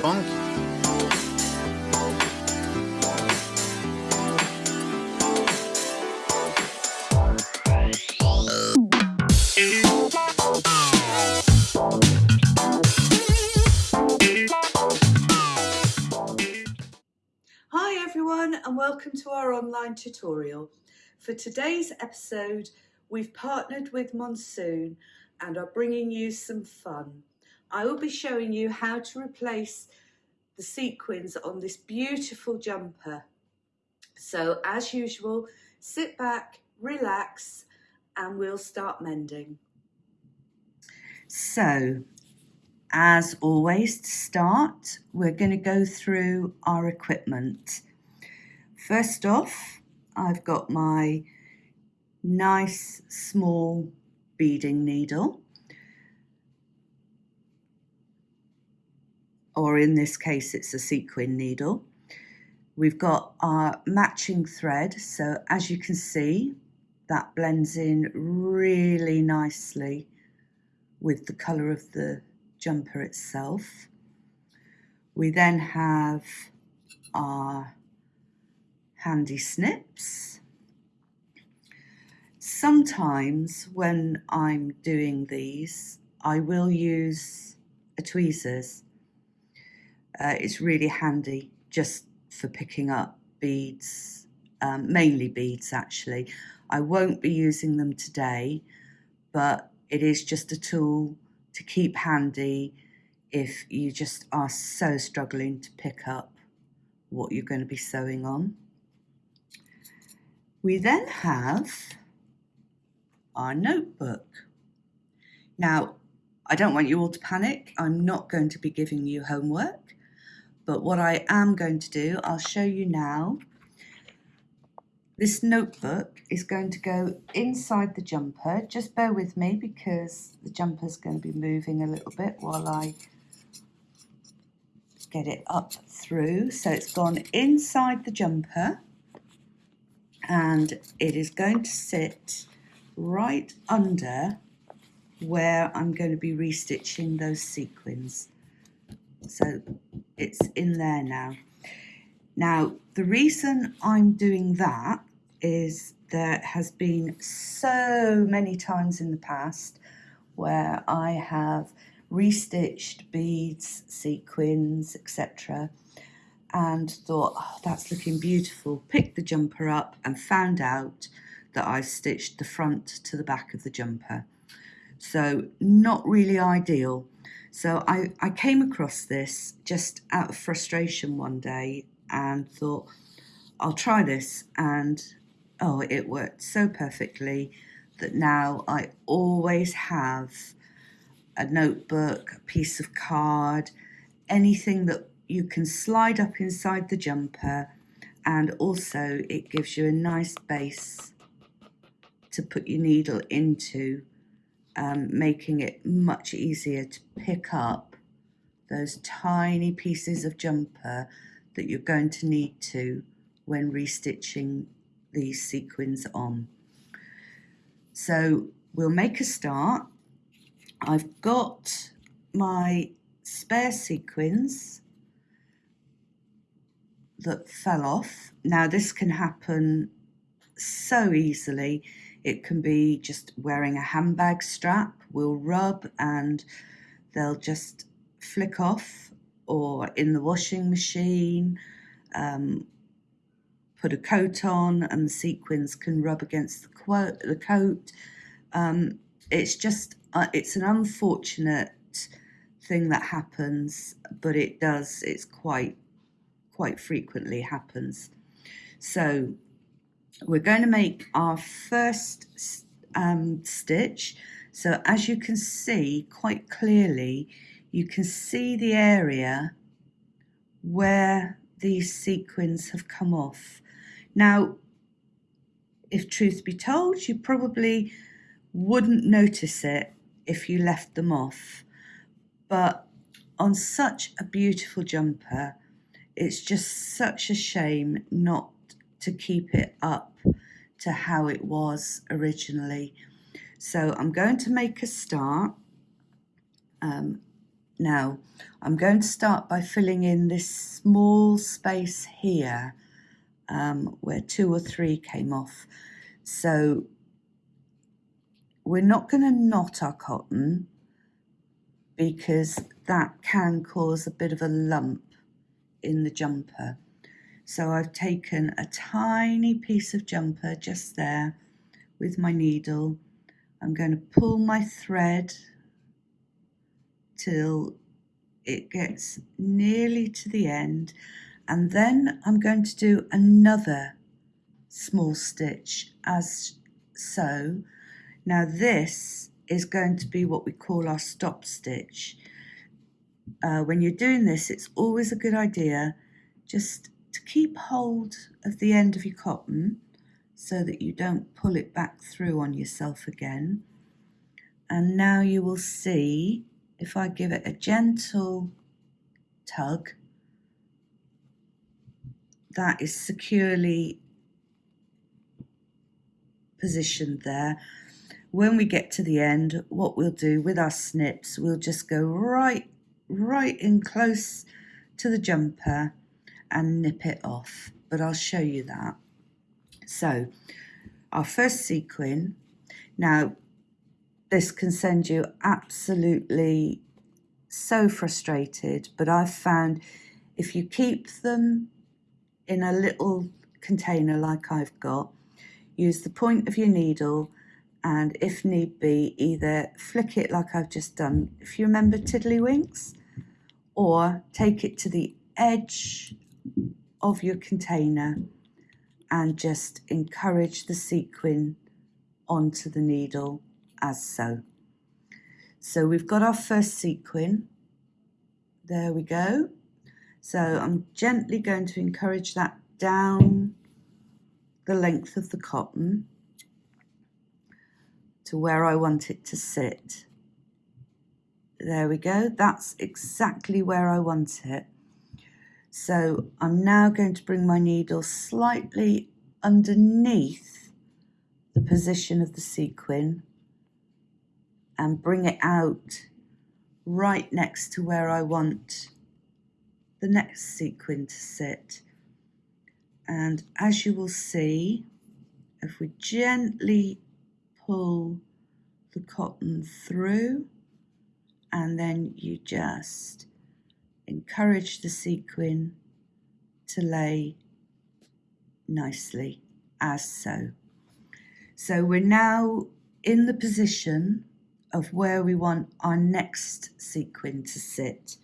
punk. Hi everyone and welcome to our online tutorial. For today's episode we've partnered with Monsoon and are bringing you some fun. I will be showing you how to replace the sequins on this beautiful jumper. So as usual, sit back, relax, and we'll start mending. So, as always, to start, we're going to go through our equipment. First off, I've got my nice small beading needle. Or in this case it's a sequin needle. We've got our matching thread, so as you can see, that blends in really nicely with the colour of the jumper itself. We then have our handy snips. Sometimes when I'm doing these, I will use a tweezers uh, it's really handy just for picking up beads, um, mainly beads actually. I won't be using them today, but it is just a tool to keep handy if you just are so struggling to pick up what you're going to be sewing on. We then have our notebook. Now, I don't want you all to panic. I'm not going to be giving you homework. But what I am going to do, I'll show you now. This notebook is going to go inside the jumper. Just bear with me because the jumper is going to be moving a little bit while I get it up through. So it's gone inside the jumper and it is going to sit right under where I'm going to be restitching those sequins. So it's in there now. Now, the reason I'm doing that is there has been so many times in the past where I have restitched beads, sequins, etc. and thought, oh, that's looking beautiful. Picked the jumper up and found out that I stitched the front to the back of the jumper. So not really ideal. So I, I came across this just out of frustration one day and thought, I'll try this. And oh, it worked so perfectly that now I always have a notebook, a piece of card, anything that you can slide up inside the jumper and also it gives you a nice base to put your needle into um, making it much easier to pick up those tiny pieces of jumper that you're going to need to when restitching these sequins on. So we'll make a start. I've got my spare sequins that fell off. Now this can happen so easily it can be just wearing a handbag strap will rub and they'll just flick off or in the washing machine um, put a coat on and the sequins can rub against the, the coat. Um, it's just uh, it's an unfortunate thing that happens but it does it's quite quite frequently happens. So we're going to make our first um, stitch. So as you can see quite clearly you can see the area where these sequins have come off. Now if truth be told you probably wouldn't notice it if you left them off. But on such a beautiful jumper it's just such a shame not to keep it up to how it was originally. So I'm going to make a start. Um, Now, I'm going to start by filling in this small space here um, where two or three came off. So we're not going to knot our cotton because that can cause a bit of a lump in the jumper. So I've taken a tiny piece of jumper just there with my needle. I'm going to pull my thread till it gets nearly to the end and then I'm going to do another small stitch as so. Now this is going to be what we call our stop stitch. Uh, when you're doing this, it's always a good idea just to keep hold of the end of your cotton so that you don't pull it back through on yourself again. And now you will see if I give it a gentle tug, that is securely positioned there. When we get to the end, what we'll do with our snips, we'll just go right, right in close to the jumper and nip it off. But I'll show you that. So our first sequin, now this can send you absolutely so frustrated, but I've found if you keep them in a little container like I've got, use the point of your needle and if need be, either flick it like I've just done, if you remember Tiddlywinks, or take it to the edge of your container and just encourage the sequin onto the needle as so. So we've got our first sequin. There we go. So I'm gently going to encourage that down the length of the cotton to where I want it to sit. There we go. That's exactly where I want it. So I'm now going to bring my needle slightly underneath the position of the sequin and bring it out right next to where I want the next sequin to sit. And as you will see, if we gently pull the cotton through and then you just encourage the sequin to lay nicely as so. So we're now in the position of where we want our next sequin to sit.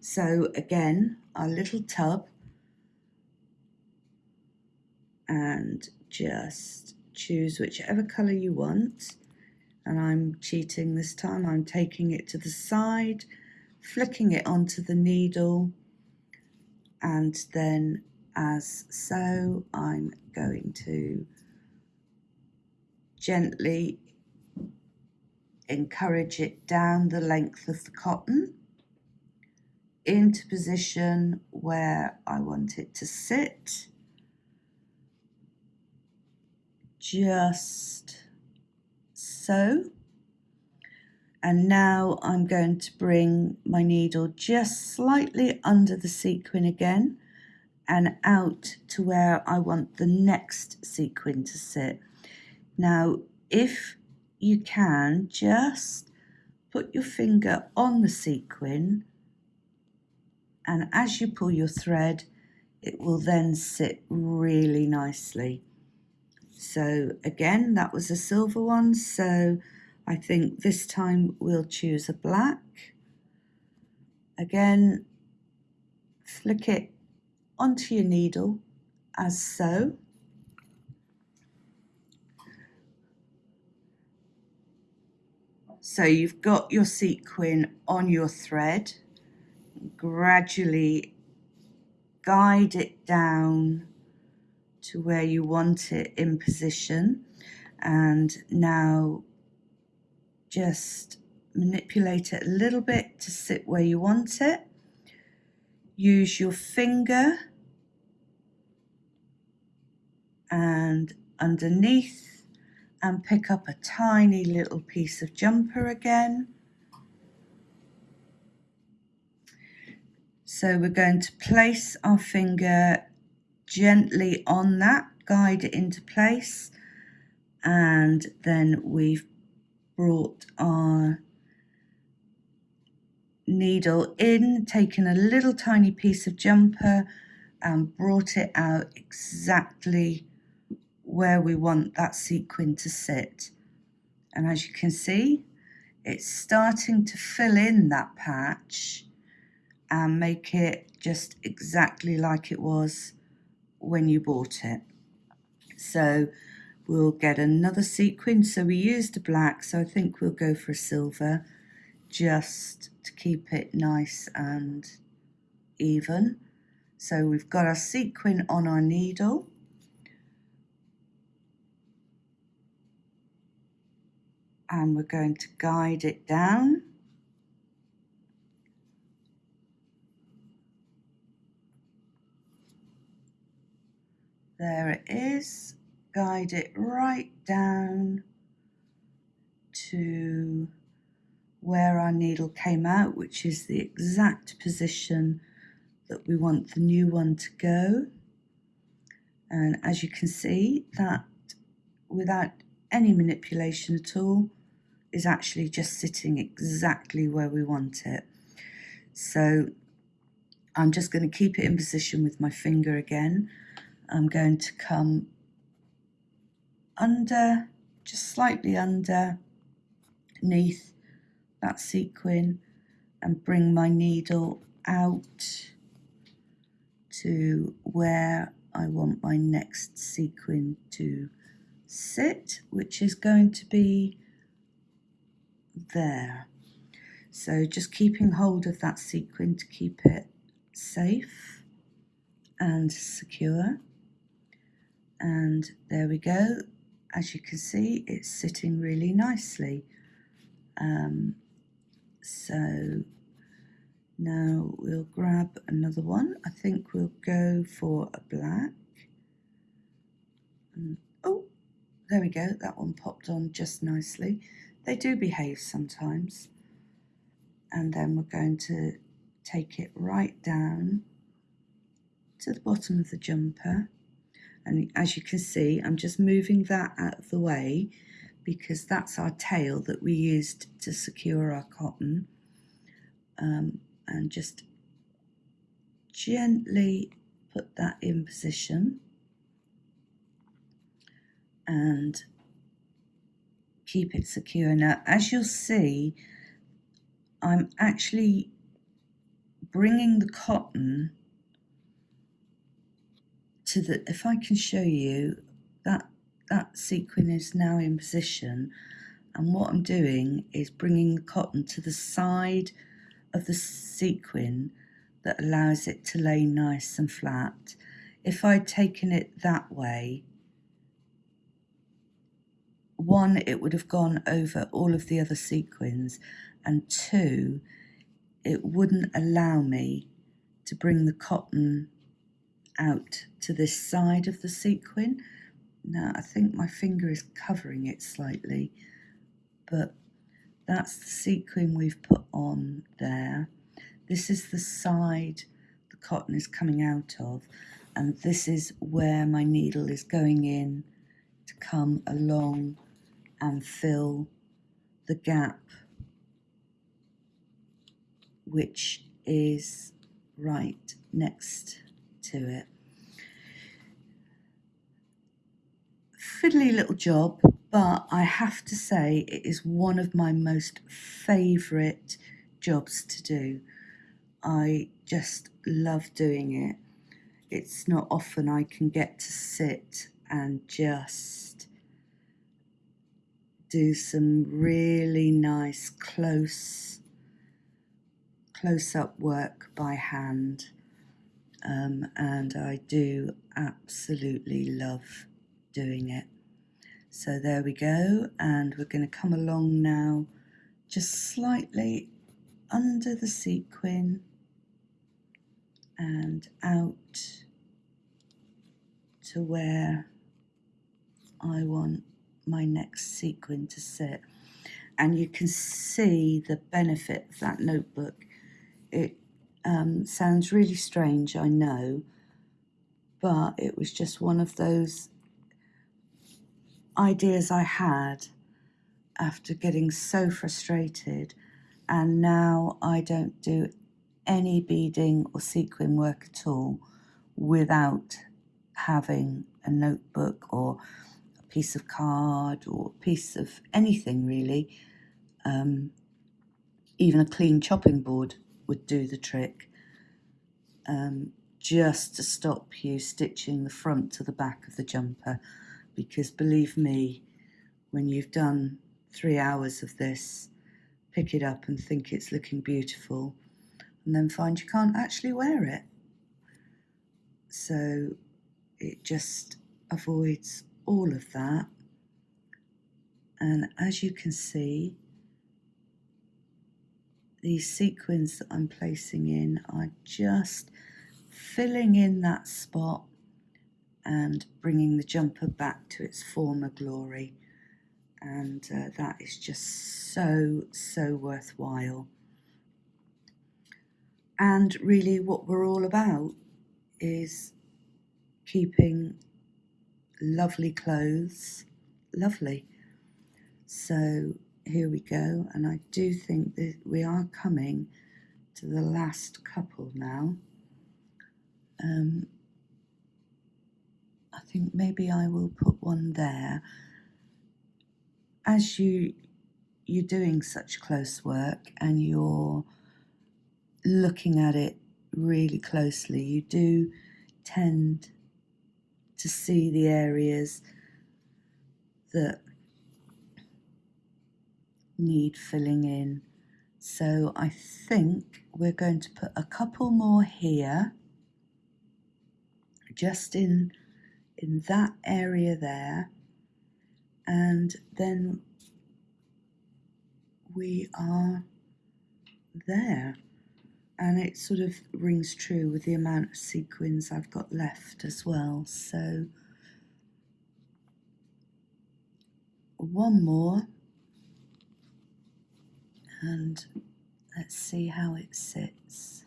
So again, our little tub and just choose whichever colour you want. And I'm cheating this time, I'm taking it to the side, flicking it onto the needle, and then as so, I'm going to gently encourage it down the length of the cotton into position where I want it to sit. Just so. And now I'm going to bring my needle just slightly under the sequin again and out to where I want the next sequin to sit. Now, if you can just put your finger on the sequin and as you pull your thread it will then sit really nicely. So again that was a silver one so I think this time we'll choose a black. Again flick it onto your needle as so. So you've got your sequin on your thread, gradually guide it down to where you want it in position. And now just manipulate it a little bit to sit where you want it. Use your finger. And underneath and pick up a tiny little piece of jumper again. So we're going to place our finger gently on that, guide it into place, and then we've brought our needle in, taken a little tiny piece of jumper and brought it out exactly where we want that sequin to sit. And as you can see, it's starting to fill in that patch and make it just exactly like it was when you bought it. So we'll get another sequin. So we used a black, so I think we'll go for a silver just to keep it nice and even. So we've got our sequin on our needle. And we're going to guide it down. There it is. Guide it right down to where our needle came out, which is the exact position that we want the new one to go. And as you can see, that without any manipulation at all is actually just sitting exactly where we want it. So I'm just going to keep it in position with my finger again. I'm going to come under, just slightly under, underneath that sequin and bring my needle out to where I want my next sequin to sit, which is going to be there. So just keeping hold of that sequin to keep it safe and secure. And there we go. As you can see, it's sitting really nicely. Um, so now we'll grab another one. I think we'll go for a black. And, oh, there we go. That one popped on just nicely. They do behave sometimes. And then we're going to take it right down to the bottom of the jumper. And as you can see, I'm just moving that out of the way because that's our tail that we used to secure our cotton. Um, and just gently put that in position and keep it secure. Now, as you'll see, I'm actually bringing the cotton to the, if I can show you, that, that sequin is now in position. And what I'm doing is bringing the cotton to the side of the sequin that allows it to lay nice and flat. If I'd taken it that way, one, it would have gone over all of the other sequins, and two, it wouldn't allow me to bring the cotton out to this side of the sequin. Now, I think my finger is covering it slightly, but that's the sequin we've put on there. This is the side the cotton is coming out of, and this is where my needle is going in to come along and fill the gap, which is right next to it. Fiddly little job, but I have to say it is one of my most favourite jobs to do. I just love doing it. It's not often I can get to sit and just do some really nice close close up work by hand um, and I do absolutely love doing it. So there we go, and we're going to come along now just slightly under the sequin and out to where I want my next sequin to sit. And you can see the benefit of that notebook. It Um, sounds really strange, I know, but it was just one of those ideas I had after getting so frustrated, and now I don't do any beading or sequin work at all without having a notebook or a piece of card or a piece of anything really. Um, even a clean chopping board would do the trick um, just to stop you stitching the front to the back of the jumper because believe me when you've done three hours of this pick it up and think it's looking beautiful and then find you can't actually wear it. So it just avoids all of that. And as you can see these sequins that I'm placing in are just filling in that spot and bringing the jumper back to its former glory. And uh, that is just so so worthwhile. And really what we're all about is keeping lovely clothes lovely. So here we go and I do think that we are coming to the last couple now. Um, I think maybe I will put one there as you you're doing such close work and you're looking at it really closely you do tend to see the areas that need filling in. So I think we're going to put a couple more here, just in, in that area there. And then we are there. And it sort of rings true with the amount of sequins I've got left as well. So one more and let's see how it sits.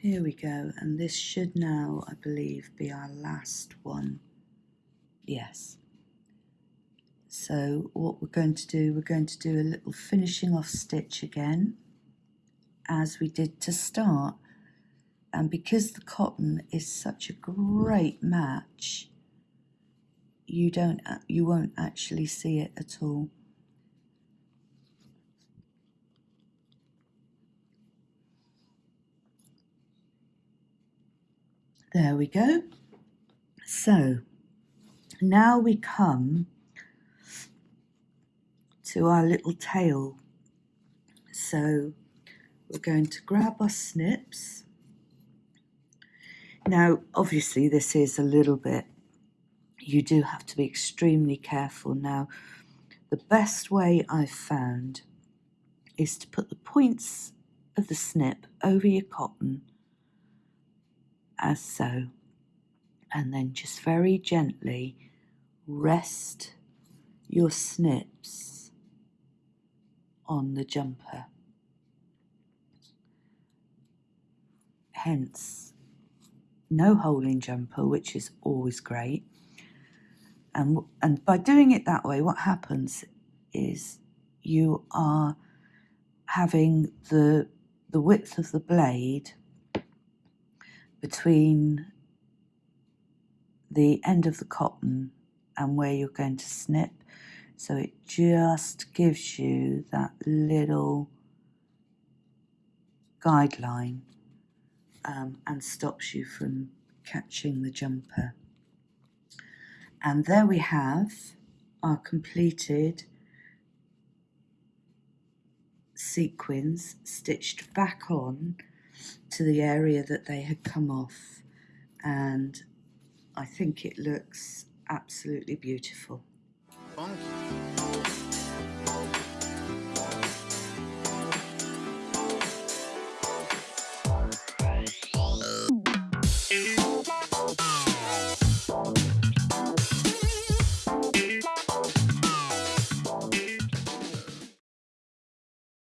Here we go, and this should now, I believe, be our last one. Yes. So what we're going to do, we're going to do a little finishing off stitch again, as we did to start. And because the cotton is such a great match, you don't, you won't actually see it at all. There we go. So now we come to our little tail. So we're going to grab our snips. Now, obviously, this is a little bit, you do have to be extremely careful. Now, the best way I've found is to put the points of the snip over your cotton as so, and then just very gently rest your snips on the jumper. Hence, no hole in jumper, which is always great. And, and by doing it that way, what happens is you are having the, the width of the blade between the end of the cotton and where you're going to snip so it just gives you that little guideline um, and stops you from catching the jumper. And there we have our completed sequins stitched back on to the area that they had come off and I think it looks absolutely beautiful.